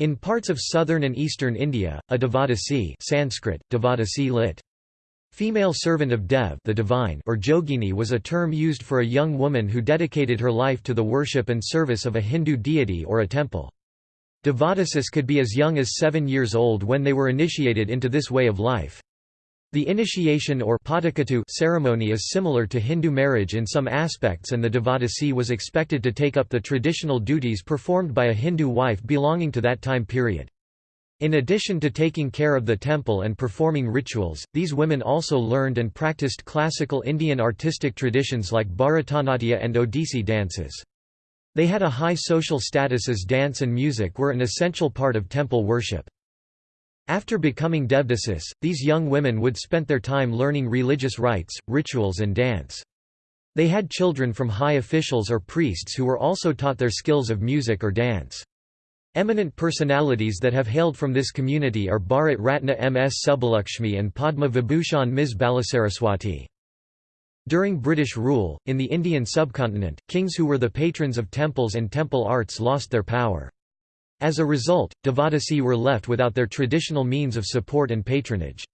In parts of southern and eastern India, a devadasi Sanskrit, devadasi lit. Female servant of Dev the divine or Jogini was a term used for a young woman who dedicated her life to the worship and service of a Hindu deity or a temple. Devadasis could be as young as seven years old when they were initiated into this way of life. The initiation or ceremony is similar to Hindu marriage in some aspects and the Devadasi was expected to take up the traditional duties performed by a Hindu wife belonging to that time period. In addition to taking care of the temple and performing rituals, these women also learned and practiced classical Indian artistic traditions like Bharatanatyam and Odissi dances. They had a high social status as dance and music were an essential part of temple worship. After becoming devdasis, these young women would spend their time learning religious rites, rituals and dance. They had children from high officials or priests who were also taught their skills of music or dance. Eminent personalities that have hailed from this community are Bharat Ratna M.S. Subbulakshmi and Padma Vibhushan Ms. Balasaraswati. During British rule, in the Indian subcontinent, kings who were the patrons of temples and temple arts lost their power. As a result, Devadasi were left without their traditional means of support and patronage.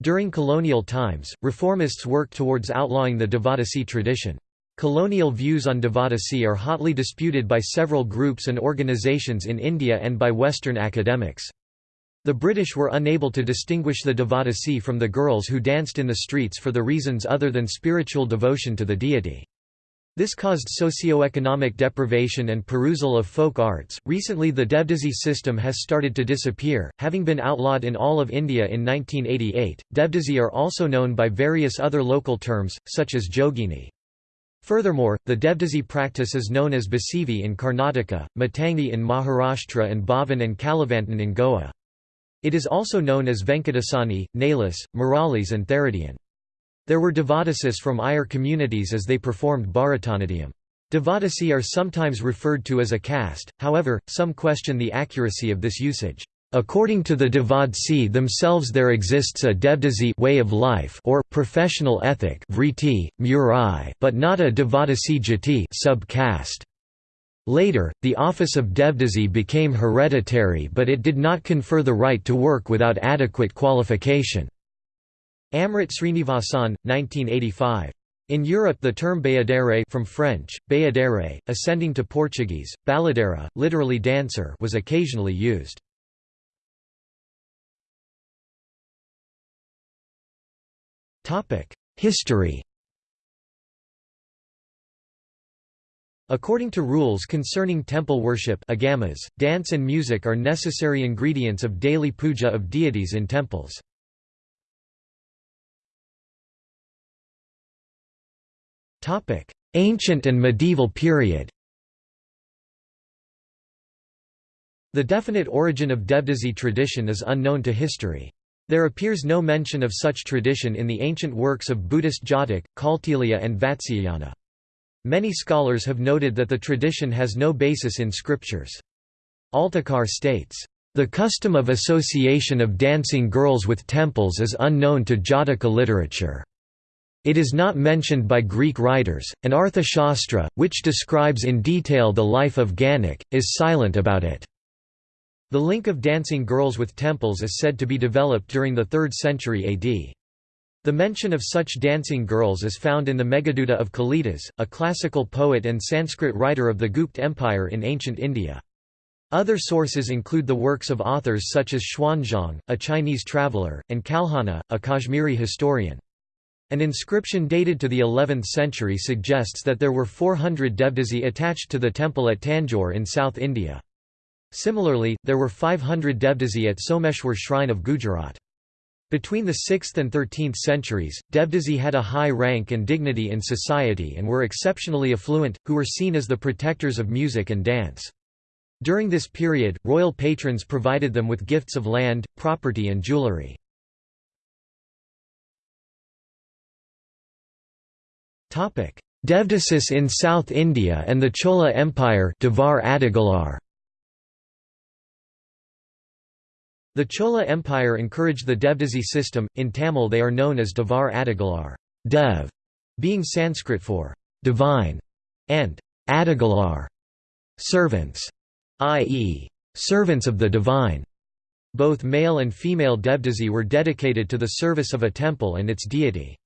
During colonial times, reformists worked towards outlawing the Devadasi tradition. Colonial views on Devadasi are hotly disputed by several groups and organizations in India and by Western academics. The British were unable to distinguish the Devadasi from the girls who danced in the streets for the reasons other than spiritual devotion to the deity. This caused socio-economic deprivation and perusal of folk arts. Recently, the Devdasi system has started to disappear, having been outlawed in all of India in 1988. Devdasi are also known by various other local terms, such as Jogini. Furthermore, the Devdasi practice is known as Basivi in Karnataka, Matangi in Maharashtra, and Bhavan and Kalavantan in Goa. It is also known as Venkatasani, Nalis, Muralis, and Theradian. There were Devadasis from Iyer communities as they performed Bharatanatyam. Devadasi are sometimes referred to as a caste, however, some question the accuracy of this usage. According to the Devadasi themselves there exists a Devdasi way of life or professional ethic vriti, murai, but not a Devadasi jati sub-caste. Later, the office of Devdasi became hereditary but it did not confer the right to work without adequate qualification. Amrit Srinivasan, 1985. In Europe the term bayadere from French, bayadere, ascending to Portuguese, baladera, literally dancer was occasionally used. History According to rules concerning temple worship agamas, dance and music are necessary ingredients of daily puja of deities in temples. Ancient and medieval period The definite origin of Devdasi tradition is unknown to history. There appears no mention of such tradition in the ancient works of Buddhist Jataka, Kautilya and Vatsyayana. Many scholars have noted that the tradition has no basis in scriptures. Altekar states, "...the custom of association of dancing girls with temples is unknown to Jataka literature." It is not mentioned by Greek writers, and Arthashastra, which describes in detail the life of Ganak, is silent about it. The link of dancing girls with temples is said to be developed during the 3rd century AD. The mention of such dancing girls is found in the Meghaduta of Kalidas, a classical poet and Sanskrit writer of the Gupta Empire in ancient India. Other sources include the works of authors such as Xuanzang, a Chinese traveller, and Kalhana, a Kashmiri historian. An inscription dated to the 11th century suggests that there were 400 Devdasi attached to the temple at Tanjore in South India. Similarly, there were 500 Devdasi at Someshwar shrine of Gujarat. Between the 6th and 13th centuries, Devdasi had a high rank and dignity in society and were exceptionally affluent, who were seen as the protectors of music and dance. During this period, royal patrons provided them with gifts of land, property and jewellery. Devdasis in South India and the Chola Empire Devar Adigalar. The Chola Empire encouraged the Devdasi system, in Tamil they are known as Devar Adigalar Dev, being Sanskrit for divine, and Adigalar servants, i.e., servants of the divine. Both male and female Devdasi were dedicated to the service of a temple and its deity.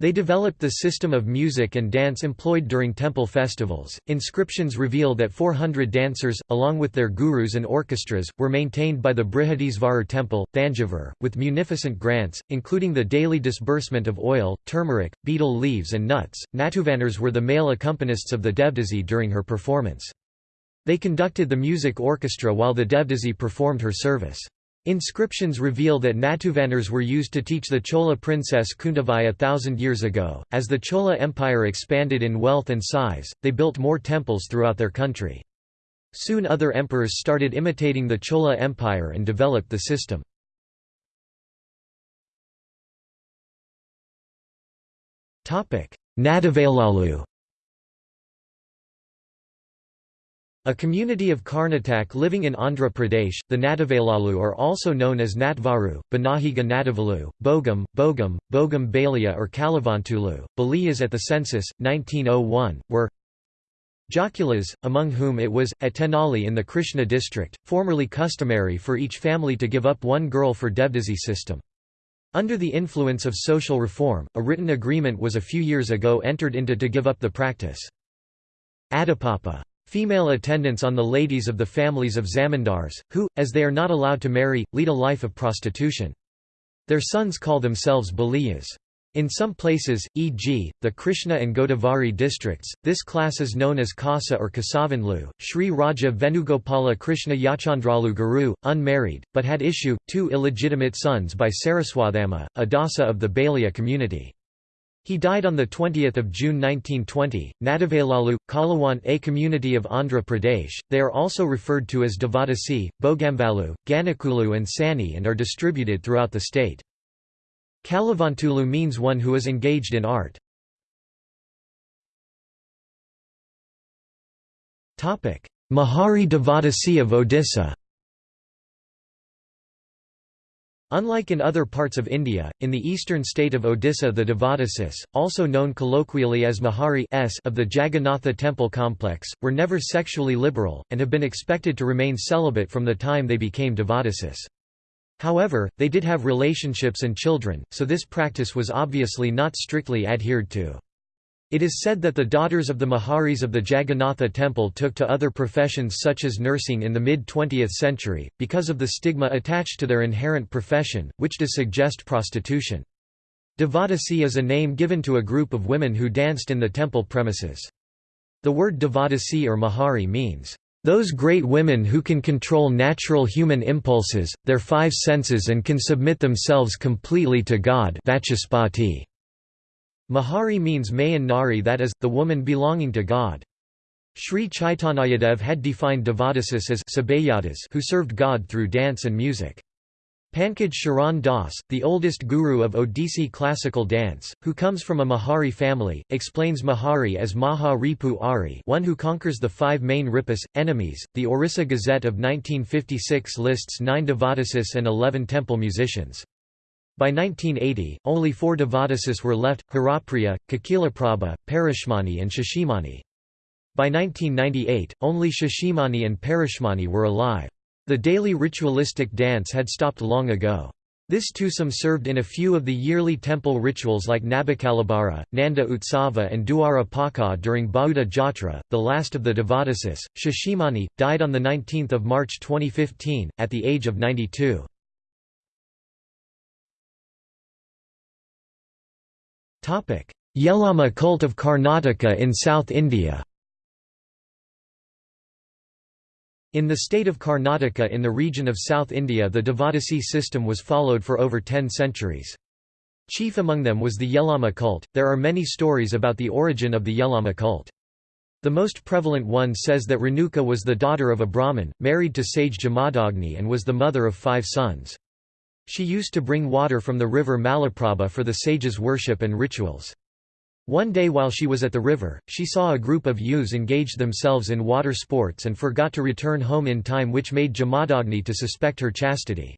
They developed the system of music and dance employed during temple festivals. Inscriptions reveal that 400 dancers, along with their gurus and orchestras, were maintained by the Brihadisvarar temple, Thanjavur, with munificent grants, including the daily disbursement of oil, turmeric, betel leaves, and nuts. Natuvanars were the male accompanists of the Devdasi during her performance. They conducted the music orchestra while the Devdasi performed her service. Inscriptions reveal that Natuvanars were used to teach the Chola princess Kuntavai a thousand years ago. As the Chola Empire expanded in wealth and size, they built more temples throughout their country. Soon other emperors started imitating the Chola Empire and developed the system. Nadavalalu A community of Karnatak living in Andhra Pradesh, the Nadavalalu are also known as Natvaru, Banahiga Nadavalu, Bogam, Bogam, Bogam Balia or Kalavantulu. Baliyas at the census, 1901, were Jokulas, among whom it was, at Tenali in the Krishna district, formerly customary for each family to give up one girl for Devdasi system. Under the influence of social reform, a written agreement was a few years ago entered into to give up the practice. Adipapa Female attendants on the ladies of the families of zamindars, who, as they are not allowed to marry, lead a life of prostitution. Their sons call themselves baliyas. In some places, e.g., the Krishna and Godavari districts, this class is known as Kasa or Kasavanlu. Sri Raja Venugopala Krishna Yachandralu Guru, unmarried, but had issue, two illegitimate sons by Saraswathama, a dasa of the Balia community. He died on 20 June 1920. Nadavalalu, Kalawan a community of Andhra Pradesh, they are also referred to as Devadasi, Bogambalu, Ganakulu and Sani and are distributed throughout the state. Kalavantulu means one who is engaged in art. Mahari Devadasi of Odisha Unlike in other parts of India, in the eastern state of Odisha the Devadasis, also known colloquially as Mahari s of the Jagannatha temple complex, were never sexually liberal, and have been expected to remain celibate from the time they became Devadasis. However, they did have relationships and children, so this practice was obviously not strictly adhered to. It is said that the daughters of the Maharis of the Jagannatha temple took to other professions such as nursing in the mid-20th century, because of the stigma attached to their inherent profession, which does suggest prostitution. Devadasi is a name given to a group of women who danced in the temple premises. The word Devadasi or Mahari means, "...those great women who can control natural human impulses, their five senses and can submit themselves completely to God Vachaspati. Mahari means Mayan Nari that is, the woman belonging to God. Sri Chaitanyadev had defined Devadasis as who served God through dance and music. Pankaj Charan Das, the oldest guru of Odissi classical dance, who comes from a Mahari family, explains Mahari as Maha Ripu Ari one who conquers the five main Ripas, enemies. The Orissa Gazette of 1956 lists nine Devadasis and eleven temple musicians. By 1980, only four Devadasis were left, Harapriya, Kokilaprabha, Parashmani and Shashimani. By 1998, only Shashimani and Parashmani were alive. The daily ritualistic dance had stopped long ago. This twosome served in a few of the yearly temple rituals like Nabakalabara, Nanda Utsava and Duara Paka during Bahuda Jatra, the last of the Devadasis. Shashimani, died on 19 March 2015, at the age of 92. Yellamma cult of Karnataka in South India In the state of Karnataka in the region of South India the Devadasi system was followed for over ten centuries. Chief among them was the Yellamma cult. There are many stories about the origin of the Yellamma cult. The most prevalent one says that Renuka was the daughter of a Brahmin, married to sage Jamadagni and was the mother of five sons. She used to bring water from the river Malaprabha for the sages' worship and rituals. One day while she was at the river, she saw a group of youths engage themselves in water sports and forgot to return home in time which made Jamadagni to suspect her chastity.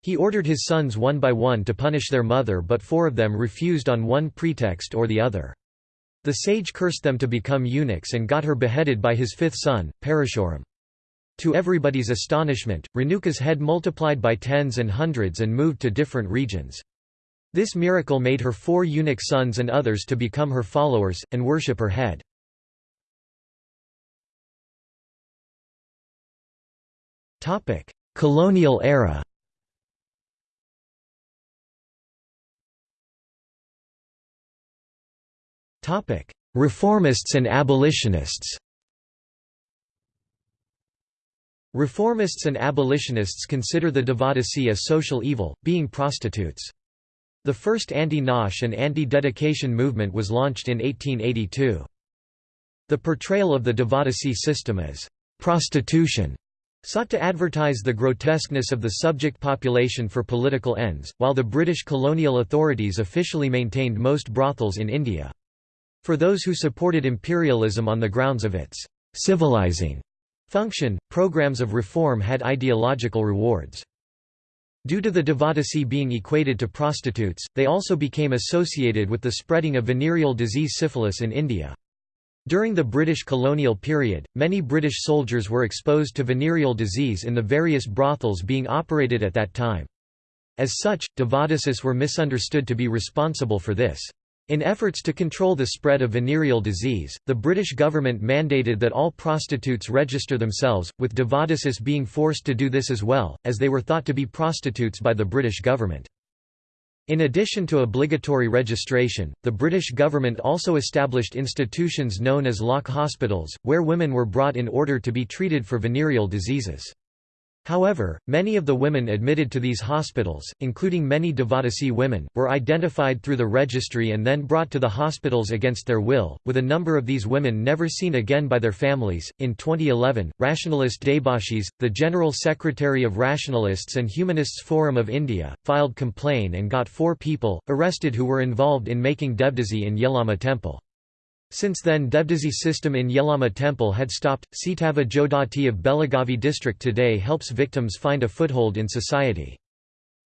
He ordered his sons one by one to punish their mother but four of them refused on one pretext or the other. The sage cursed them to become eunuchs and got her beheaded by his fifth son, Parashuram. To everybody's astonishment, Renuka's head multiplied by tens and hundreds and moved to different regions. This miracle made her four eunuch sons and others to become her followers, and worship her head. Colonial era Reformists and abolitionists Reformists and abolitionists consider the Devadasi a social evil, being prostitutes. The first anti-nautch and anti-dedication movement was launched in 1882. The portrayal of the Devadasi system as prostitution sought to advertise the grotesqueness of the subject population for political ends, while the British colonial authorities officially maintained most brothels in India. For those who supported imperialism on the grounds of its civilizing function, programs of reform had ideological rewards. Due to the Devadasi being equated to prostitutes, they also became associated with the spreading of venereal disease syphilis in India. During the British colonial period, many British soldiers were exposed to venereal disease in the various brothels being operated at that time. As such, Devadasis were misunderstood to be responsible for this. In efforts to control the spread of venereal disease, the British government mandated that all prostitutes register themselves, with Devadasis being forced to do this as well, as they were thought to be prostitutes by the British government. In addition to obligatory registration, the British government also established institutions known as lock hospitals, where women were brought in order to be treated for venereal diseases. However, many of the women admitted to these hospitals, including many Devadasi women, were identified through the registry and then brought to the hospitals against their will, with a number of these women never seen again by their families. In 2011, rationalist Debashis, the General Secretary of Rationalists and Humanists Forum of India, filed complaint and got four people arrested who were involved in making Devdasi in Yellamma temple. Since then Devdasi system in Yellamma temple had stopped. Sitava Jodati of Belagavi district today helps victims find a foothold in society.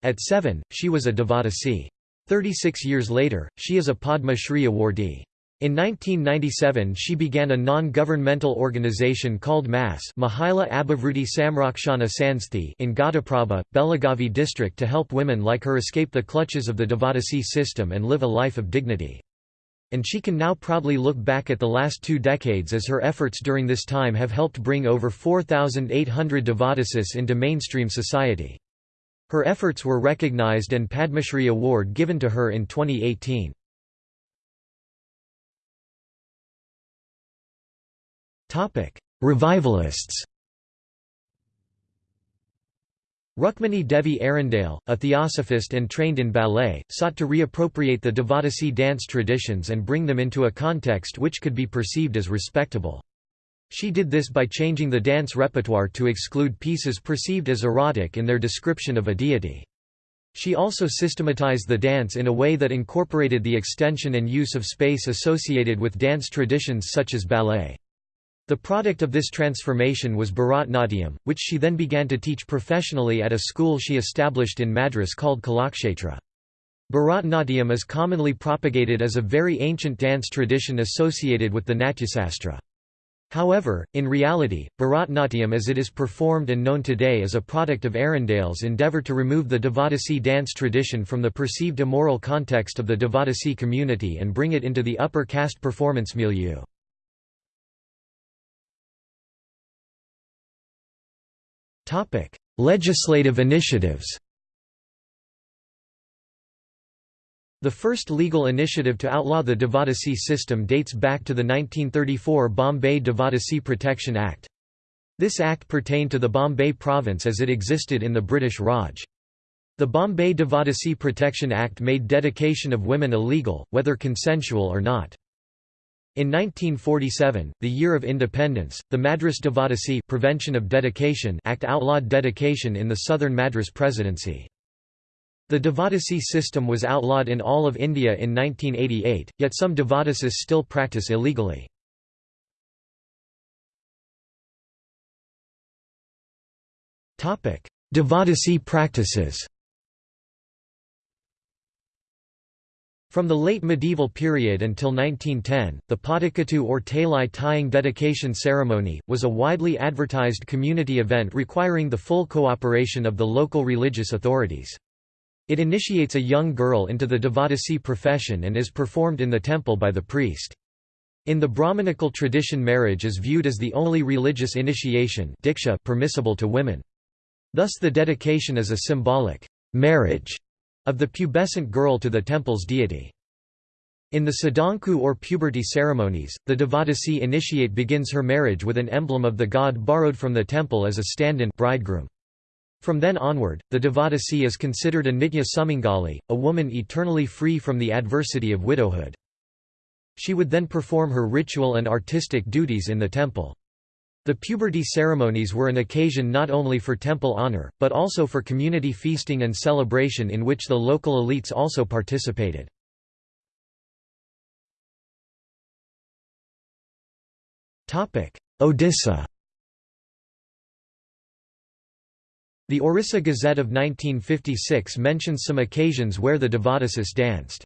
At 7, she was a Devadasi. 36 years later, she is a Padma Shri awardee. In 1997 she began a non-governmental organization called MAS Mahila Abhivruddhi Samrakshana Sansthi in Ghataprabha, Belagavi district to help women like her escape the clutches of the Devadasi system and live a life of dignity. And she can now proudly look back at the last two decades as her efforts during this time have helped bring over 4,800 Devadasis into mainstream society. Her efforts were recognized and Padmashri Award given to her in 2018. Revivalists Rukmini Devi Arundale, a theosophist and trained in ballet, sought to reappropriate the Devadasi dance traditions and bring them into a context which could be perceived as respectable. She did this by changing the dance repertoire to exclude pieces perceived as erotic in their description of a deity. She also systematized the dance in a way that incorporated the extension and use of space associated with dance traditions such as ballet. The product of this transformation was Bharatnatyam, which she then began to teach professionally at a school she established in Madras called Kalakshetra. Bharatnatyam is commonly propagated as a very ancient dance tradition associated with the Natyasastra. However, in reality, Bharatnatyam as it is performed and known today is a product of Arundale's endeavour to remove the Devadasi dance tradition from the perceived immoral context of the Devadasi community and bring it into the upper caste performance milieu. Topic: Legislative initiatives. The first legal initiative to outlaw the Devadasi system dates back to the 1934 Bombay Devadasi Protection Act. This act pertained to the Bombay province as it existed in the British Raj. The Bombay Devadasi Protection Act made dedication of women illegal, whether consensual or not. In 1947, the year of independence, the Madras Devadasi Prevention of Dedication Act outlawed dedication in the southern Madras Presidency. The Devadasi system was outlawed in all of India in 1988, yet some Devadasis still practice illegally. Devadasi practices From the late medieval period until 1910, the Padakatu or Talai tying dedication ceremony, was a widely advertised community event requiring the full cooperation of the local religious authorities. It initiates a young girl into the Devadasi profession and is performed in the temple by the priest. In the Brahmanical tradition marriage is viewed as the only religious initiation diksha permissible to women. Thus the dedication is a symbolic marriage of the pubescent girl to the temple's deity. In the Sadanku or puberty ceremonies, the Devadasi initiate begins her marriage with an emblem of the god borrowed from the temple as a stand-in bridegroom. From then onward, the Devadasi is considered a Nitya Sumangali, a woman eternally free from the adversity of widowhood. She would then perform her ritual and artistic duties in the temple. The puberty ceremonies were an occasion not only for temple honor, but also for community feasting and celebration in which the local elites also participated. Odisha The Orissa Gazette of 1956 mentions some occasions where the Devadasis danced.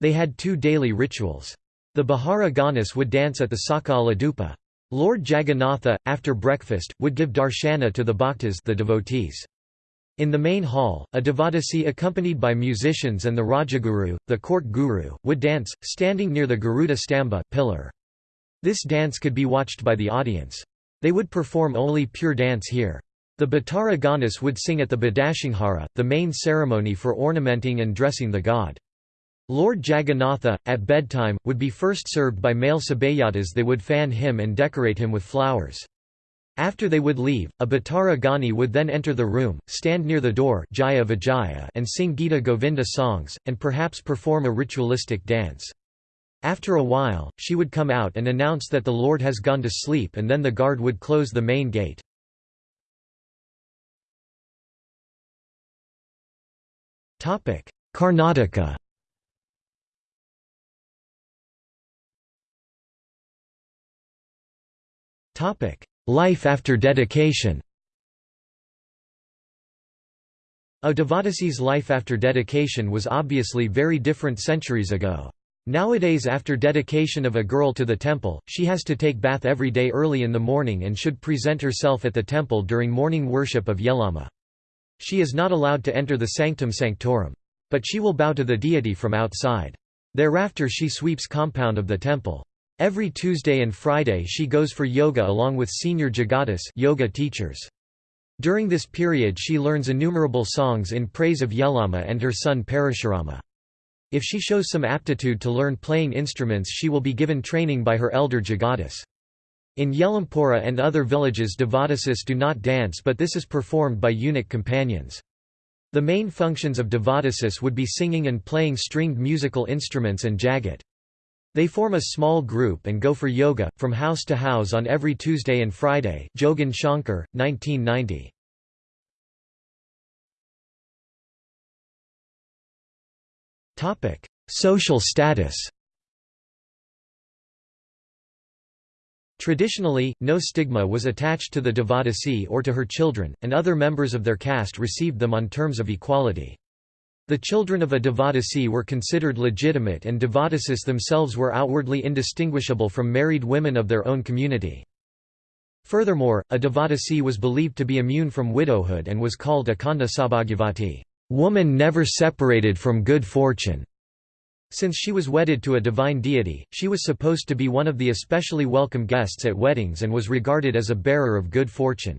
They had two daily rituals. The Bihara Ganas would dance at the Sakala Dupa. Lord Jagannatha, after breakfast, would give darshana to the bhaktas the devotees. In the main hall, a devadasi accompanied by musicians and the Rajaguru, the court guru, would dance, standing near the Garuda Stamba pillar. This dance could be watched by the audience. They would perform only pure dance here. The Bhattara Ganas would sing at the Badashinghara, the main ceremony for ornamenting and dressing the god. Lord Jagannatha, at bedtime, would be first served by male sabayatas they would fan him and decorate him with flowers. After they would leave, a Bhattara Gani would then enter the room, stand near the door Jaya Vijaya and sing Gita Govinda songs, and perhaps perform a ritualistic dance. After a while, she would come out and announce that the Lord has gone to sleep and then the guard would close the main gate. Karnataka Life after dedication A Devadasi's life after dedication was obviously very different centuries ago. Nowadays after dedication of a girl to the temple, she has to take bath every day early in the morning and should present herself at the temple during morning worship of Yellamma. She is not allowed to enter the sanctum sanctorum. But she will bow to the deity from outside. Thereafter she sweeps compound of the temple. Every Tuesday and Friday she goes for yoga along with senior jogatis yoga teachers. During this period she learns innumerable songs in praise of Yellamma and her son Parashurama. If she shows some aptitude to learn playing instruments she will be given training by her elder jogatis. In Yelampura and other villages Devadasis do not dance but this is performed by eunuch companions. The main functions of Devadasis would be singing and playing stringed musical instruments and jagat. They form a small group and go for yoga, from house to house on every Tuesday and Friday Jogan Shankar, 1990. Social status Traditionally, no stigma was attached to the Devadasi or to her children, and other members of their caste received them on terms of equality. The children of a Devadasi were considered legitimate and Devadasis themselves were outwardly indistinguishable from married women of their own community. Furthermore, a Devadasi was believed to be immune from widowhood and was called Akhanda Saubhagyavati, woman never separated from good fortune. Since she was wedded to a divine deity, she was supposed to be one of the especially welcome guests at weddings and was regarded as a bearer of good fortune.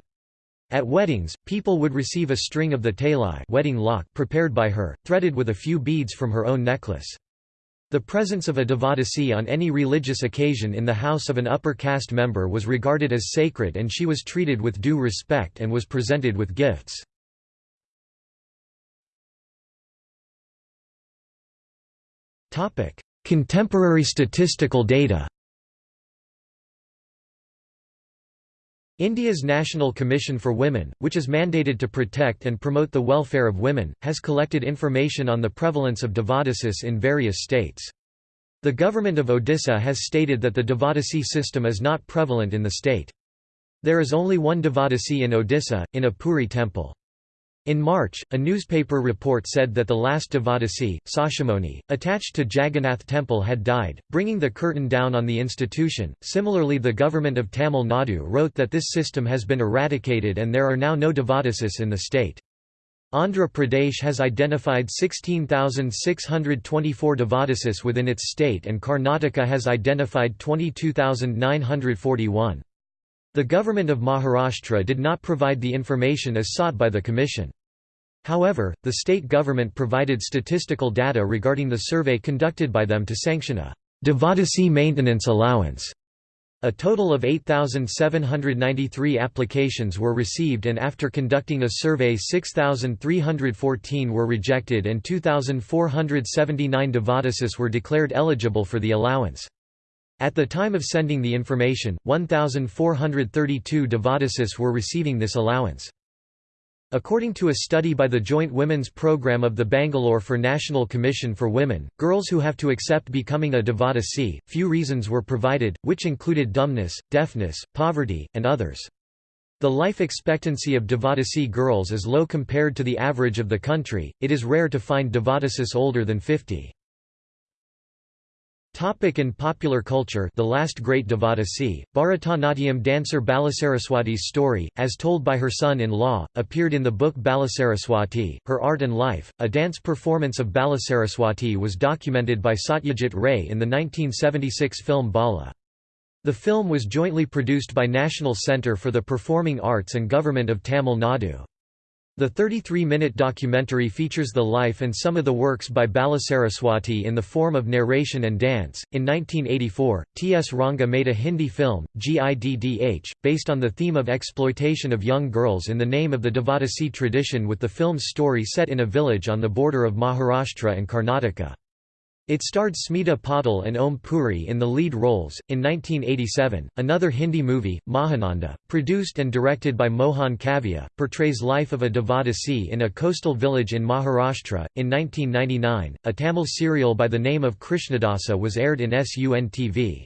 At weddings, people would receive a string of the talai wedding lock prepared by her, threaded with a few beads from her own necklace. The presence of a devadasi on any religious occasion in the house of an upper caste member was regarded as sacred and she was treated with due respect and was presented with gifts. Contemporary statistical data India's National Commission for Women, which is mandated to protect and promote the welfare of women, has collected information on the prevalence of Devadasis in various states. The government of Odisha has stated that the Devadasi system is not prevalent in the state. There is only one Devadasi in Odisha, in a Puri temple. In March, a newspaper report said that the last Devadasi, Shashimani, attached to Jagannath temple had died, bringing the curtain down on the institution. Similarly, the government of Tamil Nadu wrote that this system has been eradicated and there are now no Devadasis in the state. Andhra Pradesh has identified 16,624 Devadasis within its state and Karnataka has identified 22,941. The government of Maharashtra did not provide the information as sought by the Commission. However, the state government provided statistical data regarding the survey conducted by them to sanction a Devadasi maintenance allowance. A total of 8,793 applications were received and after conducting a survey 6,314 were rejected and 2,479 Devadasis were declared eligible for the allowance. At the time of sending the information, 1,432 Devadasis were receiving this allowance. According to a study by the Joint Women's Programme of the Bangalore for National Commission for Women, girls who have to accept becoming a Devadasi, few reasons were provided, which included dumbness, deafness, poverty, and others. The life expectancy of Devadasi girls is low compared to the average of the country, it is rare to find Devadasis older than 50. Topic in popular culture The last great Devadasi, Bharatanatyam dancer Balasaraswati's story, as told by her son-in-law, appeared in the book Balasaraswati, Her Art and Life. A dance performance of Balasaraswati was documented by Satyajit Ray in the 1976 film Bala. The film was jointly produced by National Centre for the Performing Arts and Government of Tamil Nadu. The 33-minute documentary features the life and some of the works by Balasaraswati in the form of narration and dance. In 1984, T.S. Ranga made a Hindi film, Giddh, based on the theme of exploitation of young girls in the name of the Devadasi tradition with the film's story set in a village on the border of Maharashtra and Karnataka. It starred Smita Patil and Om Puri in the lead roles. In 1987, another Hindi movie, Mahananda, produced and directed by Mohan Kavya, portrays life of a Devadasi in a coastal village in Maharashtra. In 1999, a Tamil serial by the name of Krishnadasi was aired in SUN TV.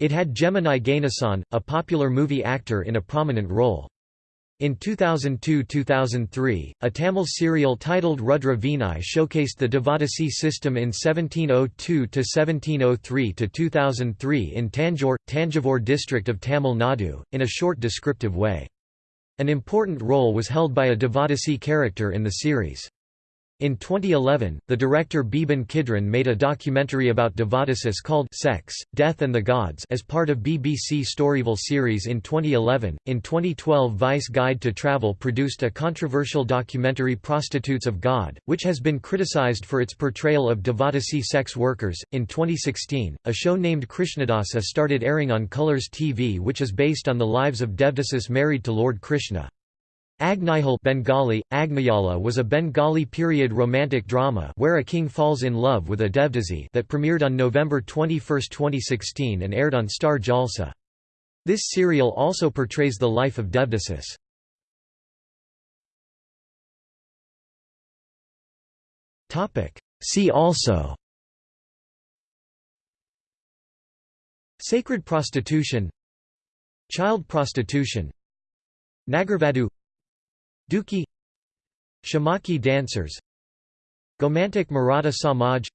It had Gemini Ganesan, a popular movie actor in a prominent role. In 2002–2003, a Tamil serial titled Rudra showcased the Devadasi system in 1702–1703–2003 in Tanjore, Tanjavur district of Tamil Nadu, in a short descriptive way. An important role was held by a Devadasi character in the series. In 2011, the director Beeban Kidron made a documentary about Devadasis called Sex, Death and the Gods as part of BBC Storyville series in 2011. In 2012, Vice Guide to Travel produced a controversial documentary Prostitutes of God, which has been criticized for its portrayal of Devadasi sex workers. In 2016, a show named Krishnadasi started airing on Colors TV, which is based on the lives of Devdasis married to Lord Krishna. Agnijal Bengali, Agnayala was a Bengali period romantic drama where a king falls in love with a devdasi that premiered on November 21, 2016 and aired on Star Jalsa. This serial also portrays the life of Devdasis. See also Sacred prostitution Child prostitution Nagarvadu Duki Shamaki dancers Gomantak Maratha Samaj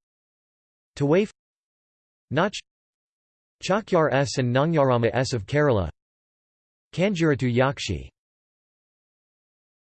Tawaif Nach Chakyar S and Nangyarama S of Kerala Kanjuratu Yakshi